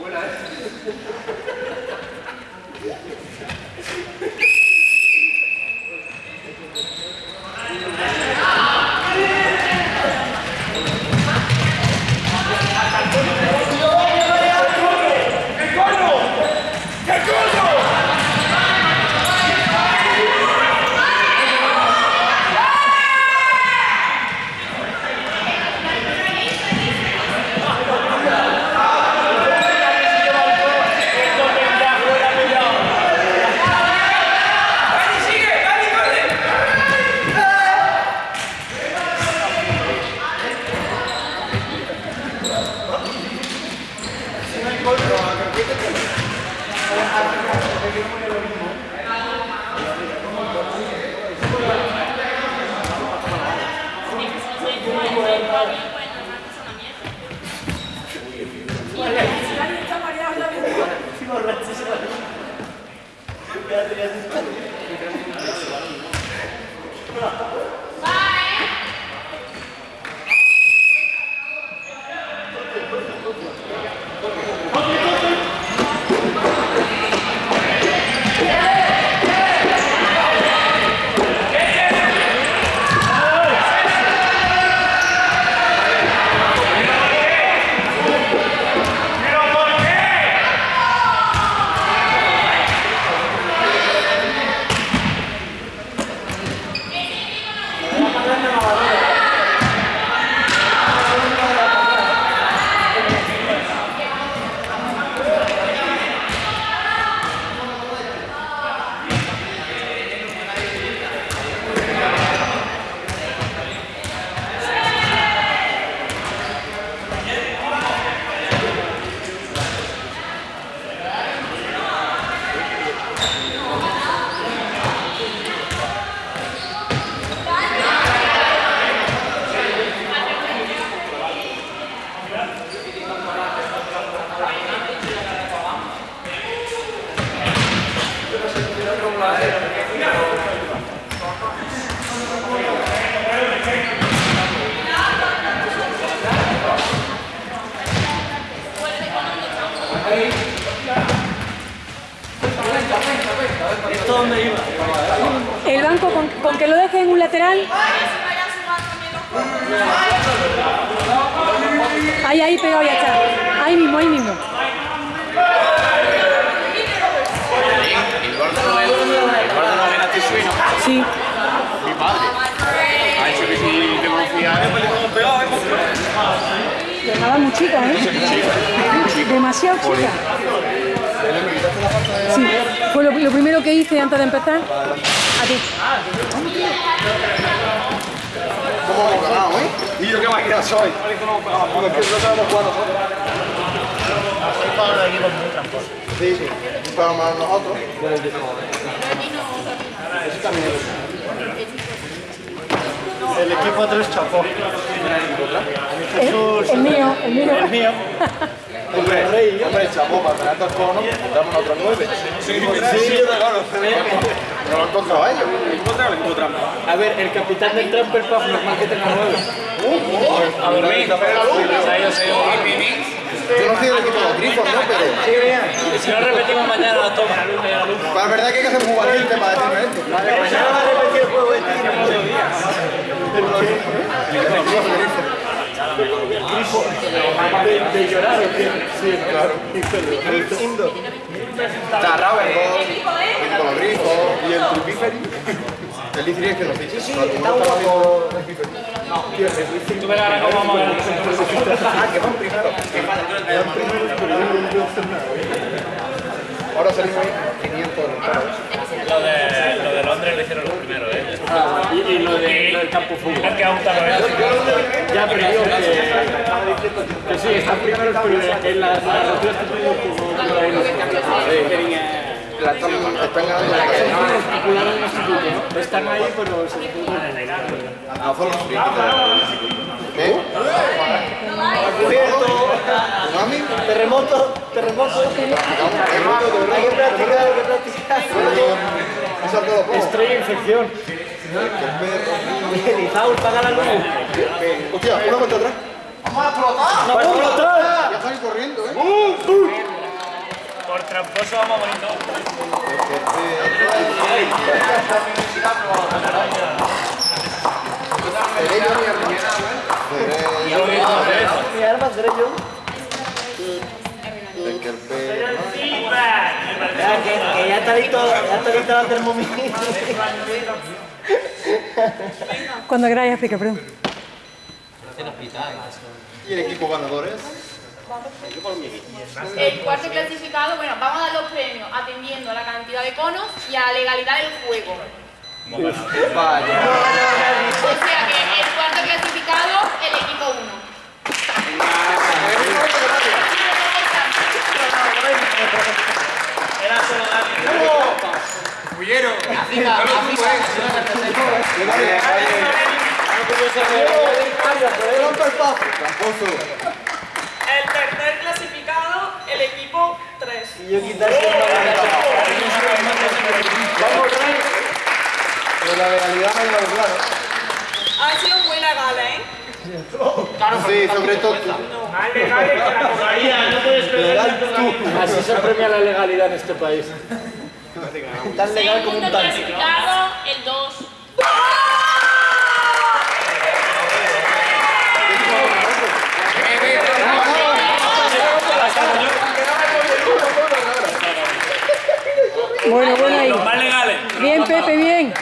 Voilà. con, que lo deje en un lateral. Ahí, ahí pegado ya está. Ahí mismo, ahí mismo. Sí. Mi padre. Ha hecho que. Nada muy chica, ¿eh? Demasiado chica. Sí, fue lo primero que hice antes de empezar. A ti. ¿Cómo hemos ganado, eh? Y yo qué máquina soy. Cuando empiezo sabemos cuándo. Para los equipos. Sí, sí. Y para nosotros. Eso también es. El equipo 3 chapó. El, el mío, el mío. El mío. Hombre, hombre, chapó, para tener dos conos, damos otros nueve. Sí, sí, sí, sí, sí, sí, no lo han encontrado a ellos. A ver, el capitán del Tramper Puff normal que tenga nueve. A dormir. Yo no soy del equipo de los grifos, ¿no? Pero. Y si no repetimos mañana la toma. Es verdad que hay que ser muy valiente para decirme esto. Mañana va a repetir el juego este. De, de llorar o qué? Sí, claro. Está el los grifos y el Tripiferi. El Liciri es que no ficha. Sí, está guapo. Tú verás ahora cómo vamos a ver. Ah, que van primero. Ahora salimos ahí 500 Lo de, lo de Londres lo hicieron los primeros, ¿eh? Y, lo, de, lo del campo fútbol. Ya, pero digo que, que sí, están primeros, pero en las narrativas que tengo como La están, están ganando la. Están ahí, pero se A ¿Eh? ¿Tsunami? Terremoto, terremoto. Hay que practicar, hay que practicar. Eso es todo poco. Estrella e Lizaur, paga la luz. Hostia, una vuelta atrás. ¡No puedo explotar! Ya salí corriendo, ¿eh? Por tramposo vamos bonito. Derecho, mi hermano. Derecho. Mi arma seré yo. Es que el Ya, que, que ya está listo, ya está lista la termomix. Cuando queráis, explica, perdón. ¿Y el equipo ganador es? El cuarto clasificado, bueno, vamos a dar los premios atendiendo a la cantidad de conos y a la legalidad del juego. Vaya. O sea que el cuarto clasificado, el equipo 1. Era solo Dani. El tercer clasificado, el equipo 3. Y yo quitaré Pero la legalidad no lo claro. Ha sido muy legal, ¿eh? Sí, sobre todo. Así se premia la legalidad en este país. Tan legal como un tanque. clasificado, el 2. Bueno, bueno ahí. Los más legales. Bien, Pepe, bien.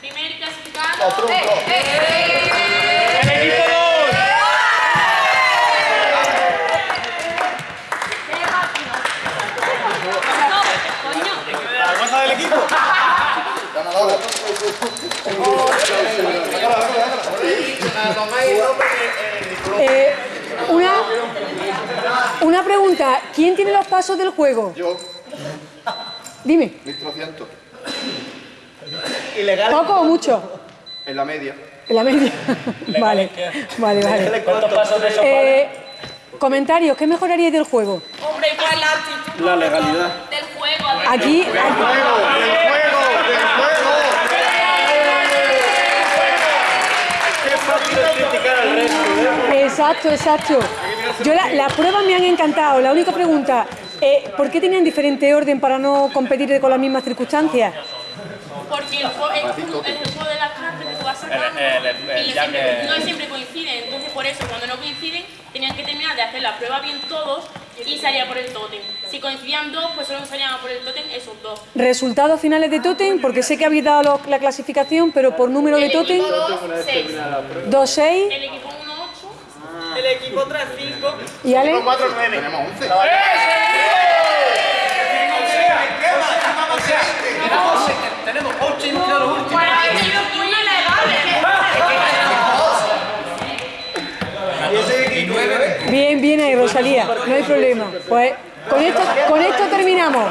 Primer clasificado. ¡Eh, eh, eh! ¡El equipo 2! ¡Qué coño. Del equipo. Eh, una, una pregunta. ¿Quién tiene los pasos del juego? Yo, Dime. 1300. Ilegal. ¿Poco o mucho? En la media. En la media. vale, vale, vale. ¿Cuántos pasos de esos Eh, comentarios, ¿qué mejoraríais del juego? Hombre, ¿cuál es la actitud? La legalidad. Del juego. Aquí, aquí- ¡Del juego! ¡Del juego! Qué fácil es criticar al resto, ¿eh? exacto, exacto. Yo la- las pruebas me han encantado. La única pregunta, eh, ¿por qué tenían diferente orden para no competir con las mismas circunstancias? Porque el juego es el juego de las cartas que tú vas sacando El- el- el- y siempre- que- no siempre coinciden. Entonces, por eso, cuando no coinciden, tenían que terminar de hacer la prueba bien todos y salía por el tótem. Si coincidían dos, pues solo salían por el tótem esos dos. Resultados finales de tótem, porque sé que habéis dado lo- la clasificación, pero por número de El tótem, equipo 2, 6. 2-6 El equipo 1, 8. El equipo 3, 5. y Ale. Tenemos 11. Tenemos 8 y hemos quedado los últimos. Bueno, ha sido muy ilegal. Bien, bien ahí, Rosalía, no hay problema. Pues con esto, con esto terminamos.